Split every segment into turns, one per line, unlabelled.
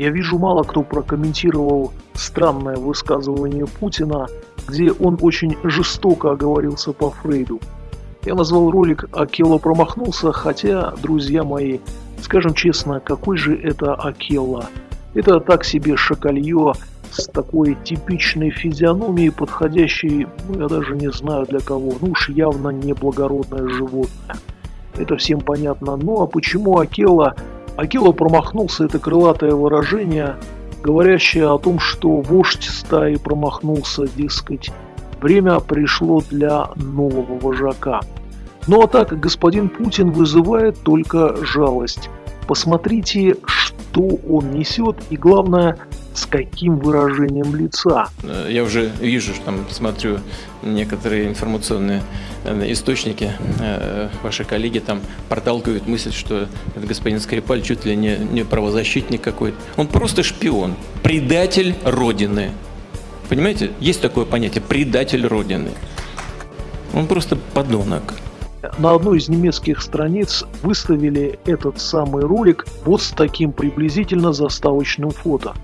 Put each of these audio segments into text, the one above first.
Я вижу, мало кто прокомментировал странное высказывание Путина, где он очень жестоко оговорился по Фрейду. Я назвал ролик «Акело промахнулся», хотя, друзья мои, скажем честно, какой же это Акелла? Это так себе шакалье с такой типичной физиономией, подходящей, ну я даже не знаю для кого, ну уж явно не благородное животное. Это всем понятно. Ну а почему Акела? Акела промахнулся, это крылатое выражение, говорящее о том, что вождь стаи промахнулся, дескать, время пришло для нового вожака. Ну а так, господин Путин вызывает только жалость. Посмотрите, что он несет и, главное, с каким выражением лица.
Я уже вижу, что там смотрю некоторые информационные э, источники, э, ваши коллеги там проталкивают мысль, что этот господин Скрипаль чуть ли не, не правозащитник какой-то. Он просто шпион, предатель Родины. Понимаете, есть такое понятие «предатель Родины». Он просто подонок.
На одной из немецких страниц выставили этот самый ролик вот с таким приблизительно заставочным фото.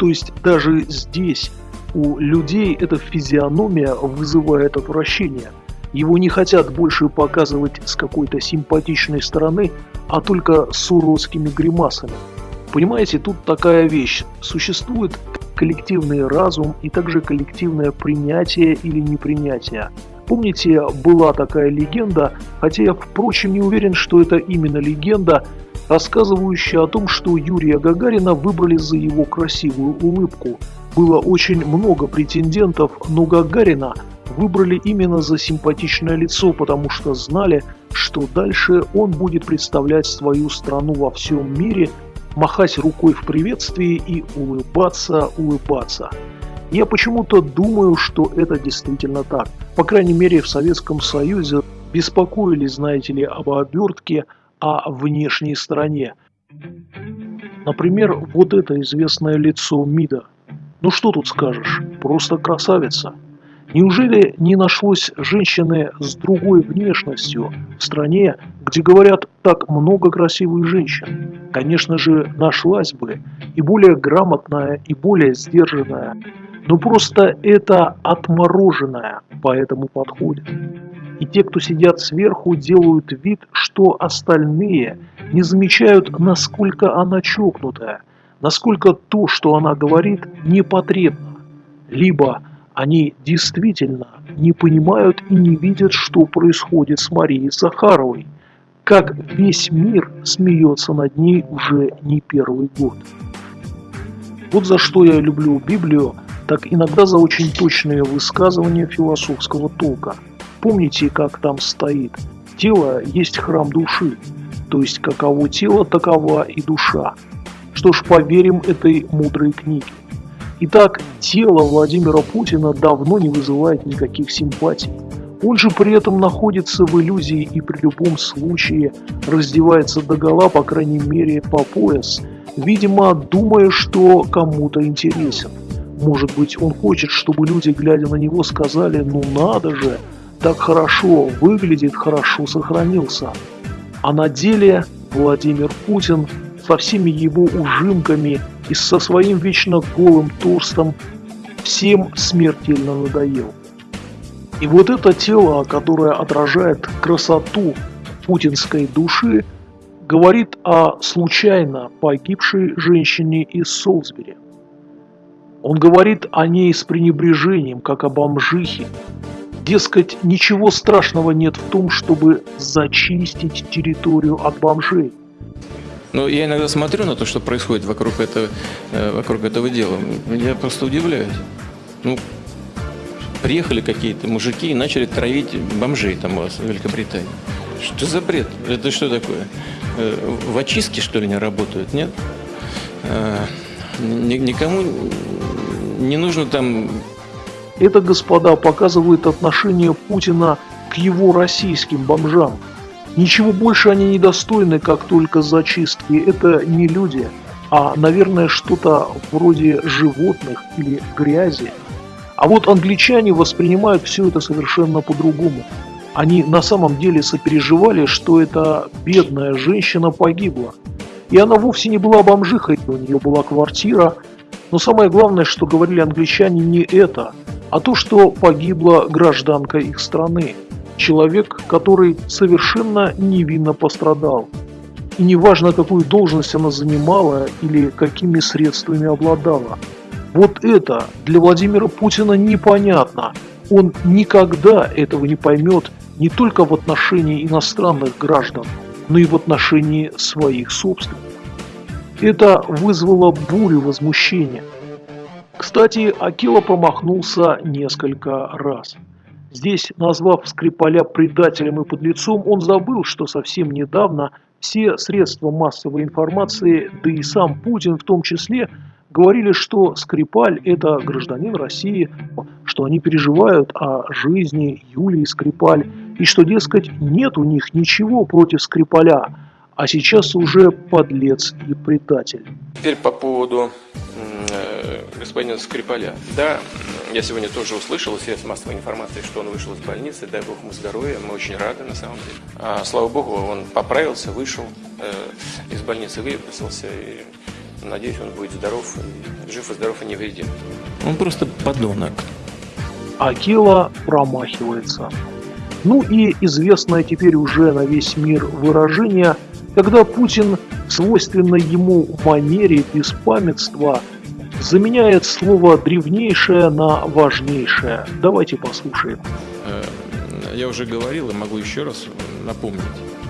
То есть даже здесь у людей эта физиономия вызывает отвращение. Его не хотят больше показывать с какой-то симпатичной стороны, а только с уродскими гримасами. Понимаете, тут такая вещь. Существует коллективный разум и также коллективное принятие или непринятие. Помните, была такая легенда, хотя я, впрочем, не уверен, что это именно легенда, рассказывающая о том, что Юрия Гагарина выбрали за его красивую улыбку. Было очень много претендентов, но Гагарина выбрали именно за симпатичное лицо, потому что знали, что дальше он будет представлять свою страну во всем мире, махать рукой в приветствии и улыбаться, улыбаться. Я почему-то думаю, что это действительно так. По крайней мере, в Советском Союзе беспокоились, знаете ли, об обертке, о внешней стороне. Например, вот это известное лицо МИДа. Ну что тут скажешь, просто красавица. Неужели не нашлось женщины с другой внешностью в стране, где говорят так много красивых женщин? Конечно же, нашлась бы и более грамотная, и более сдержанная. Но просто это отмороженная поэтому подходит. И те, кто сидят сверху, делают вид, что остальные не замечают, насколько она чокнутая, насколько то, что она говорит, непотребно. Либо они действительно не понимают и не видят, что происходит с Марией Захаровой, как весь мир смеется над ней уже не первый год. Вот за что я люблю Библию, так иногда за очень точные высказывания философского толка – Помните, как там стоит? Тело есть храм души, то есть каково тело, такова и душа. Что ж, поверим этой мудрой книге. Итак, тело Владимира Путина давно не вызывает никаких симпатий. Он же при этом находится в иллюзии и при любом случае раздевается до гола, по крайней мере, по пояс, видимо, думая, что кому-то интересен. Может быть, он хочет, чтобы люди, глядя на него, сказали «ну надо же», так хорошо выглядит, хорошо сохранился. А на деле Владимир Путин со всеми его ужимками и со своим вечно голым торстом всем смертельно надоел. И вот это тело, которое отражает красоту путинской души, говорит о случайно погибшей женщине из Солсбери. Он говорит о ней с пренебрежением, как о бомжихе, Дескать, ничего страшного нет в том, чтобы зачистить территорию от бомжей.
Ну, я иногда смотрю на то, что происходит вокруг этого, э, вокруг этого дела. Я просто удивляюсь. Ну, приехали какие-то мужики и начали травить бомжей там у вас в Великобритании. Что за бред? Это что такое? Э, в очистке, что ли, не работают? Нет? Э, никому не нужно там
это, господа, показывает отношение Путина к его российским бомжам. Ничего больше они не достойны, как только зачистки. Это не люди, а, наверное, что-то вроде животных или грязи. А вот англичане воспринимают все это совершенно по-другому. Они на самом деле сопереживали, что эта бедная женщина погибла. И она вовсе не была бомжихой, у нее была квартира. Но самое главное, что говорили англичане, не это, а то, что погибла гражданка их страны. Человек, который совершенно невинно пострадал. И неважно, какую должность она занимала или какими средствами обладала. Вот это для Владимира Путина непонятно. Он никогда этого не поймет не только в отношении иностранных граждан, но и в отношении своих собственных. Это вызвало бурю возмущения. Кстати, Акила промахнулся несколько раз. Здесь, назвав Скрипаля предателем и подлецом, он забыл, что совсем недавно все средства массовой информации, да и сам Путин в том числе, говорили, что Скрипаль – это гражданин России, что они переживают о жизни Юлии Скрипаль, и что, дескать, нет у них ничего против Скрипаля, а сейчас уже подлец и предатель.
Теперь по поводу э, господина Скрипаля. Да, я сегодня тоже услышал из средств массовой информации, что он вышел из больницы, дай бог ему здоровья, мы очень рады на самом деле. А, слава богу, он поправился, вышел э, из больницы, выписался и Надеюсь, он будет здоров, жив и здоров и невредим. Он просто подонок.
Акила промахивается. Ну и известное теперь уже на весь мир выражение, когда Путин в свойственной ему манере беспамятства заменяет слово древнейшее на важнейшее. Давайте послушаем.
Э, я уже говорил и могу еще раз напомнить.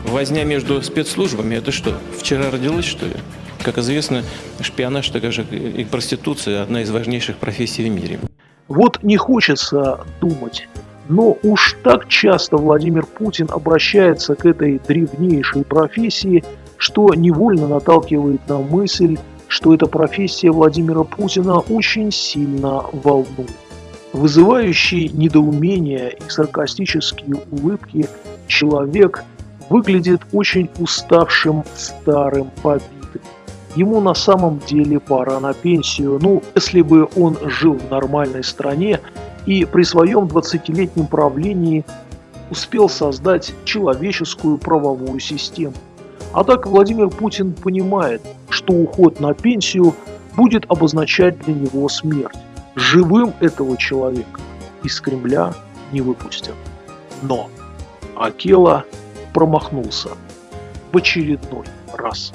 Возня между спецслужбами – это что, вчера родилась, что ли? Как известно, шпионаж, так же и проституция – одна из важнейших профессий в мире.
Вот не хочется думать, но уж так часто Владимир Путин обращается к этой древнейшей профессии, что невольно наталкивает на мысль, что эта профессия Владимира Путина очень сильно волнует. Вызывающий недоумение и саркастические улыбки человек выглядит очень уставшим, старым, побитым. Ему на самом деле пора на пенсию. Ну, если бы он жил в нормальной стране и при своем 20-летнем правлении успел создать человеческую правовую систему. А так Владимир Путин понимает, что уход на пенсию будет обозначать для него смерть. Живым этого человека из Кремля не выпустят. Но Акела промахнулся в очередной раз.